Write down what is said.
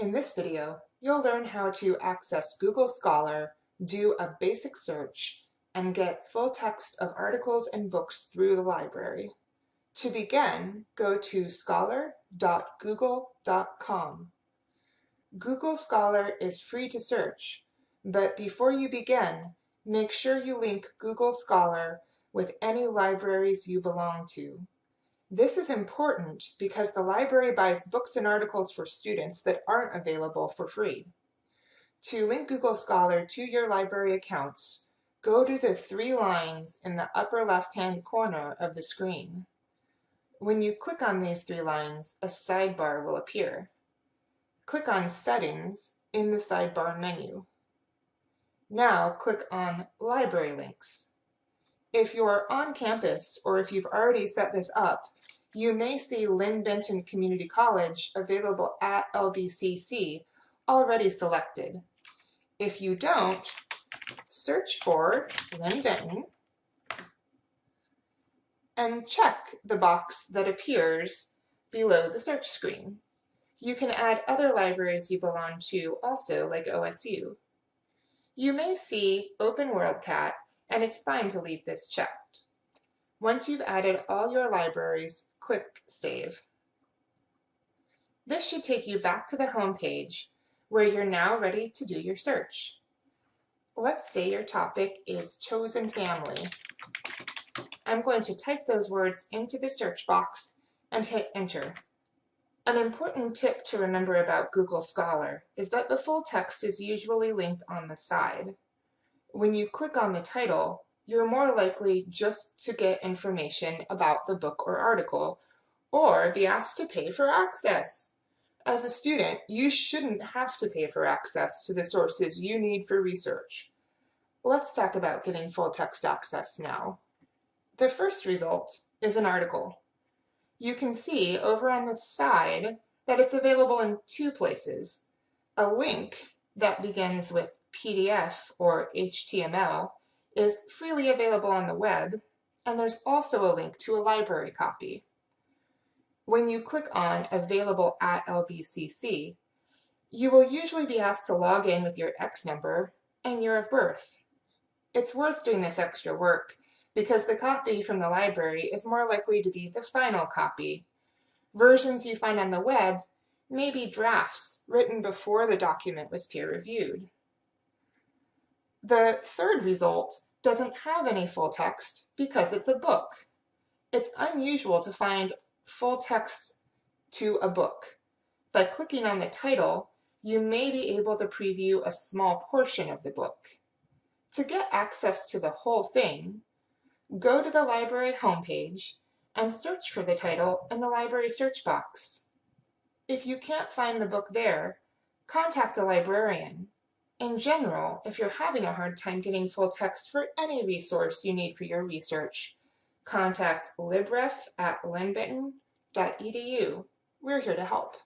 In this video, you'll learn how to access Google Scholar, do a basic search, and get full text of articles and books through the library. To begin, go to scholar.google.com. Google Scholar is free to search, but before you begin, make sure you link Google Scholar with any libraries you belong to. This is important because the library buys books and articles for students that aren't available for free. To link Google Scholar to your library accounts, go to the three lines in the upper left-hand corner of the screen. When you click on these three lines, a sidebar will appear. Click on Settings in the sidebar menu. Now click on Library Links. If you're on campus or if you've already set this up, you may see Linn-Benton Community College available at LBCC already selected. If you don't, search for Linn-Benton and check the box that appears below the search screen. You can add other libraries you belong to also, like OSU. You may see Open WorldCat, and it's fine to leave this checked. Once you've added all your libraries, click Save. This should take you back to the home page where you're now ready to do your search. Let's say your topic is chosen family. I'm going to type those words into the search box and hit enter. An important tip to remember about Google Scholar is that the full text is usually linked on the side. When you click on the title, you're more likely just to get information about the book or article, or be asked to pay for access. As a student, you shouldn't have to pay for access to the sources you need for research. Let's talk about getting full text access now. The first result is an article. You can see over on the side that it's available in two places. A link that begins with PDF or HTML is freely available on the web, and there's also a link to a library copy. When you click on Available at LBCC, you will usually be asked to log in with your X number and year of birth. It's worth doing this extra work because the copy from the library is more likely to be the final copy. Versions you find on the web may be drafts written before the document was peer-reviewed. The third result doesn't have any full text because it's a book. It's unusual to find full text to a book. By clicking on the title, you may be able to preview a small portion of the book. To get access to the whole thing, go to the library homepage and search for the title in the library search box. If you can't find the book there, contact a librarian in general, if you're having a hard time getting full text for any resource you need for your research, contact libref at linnbenton.edu. We're here to help.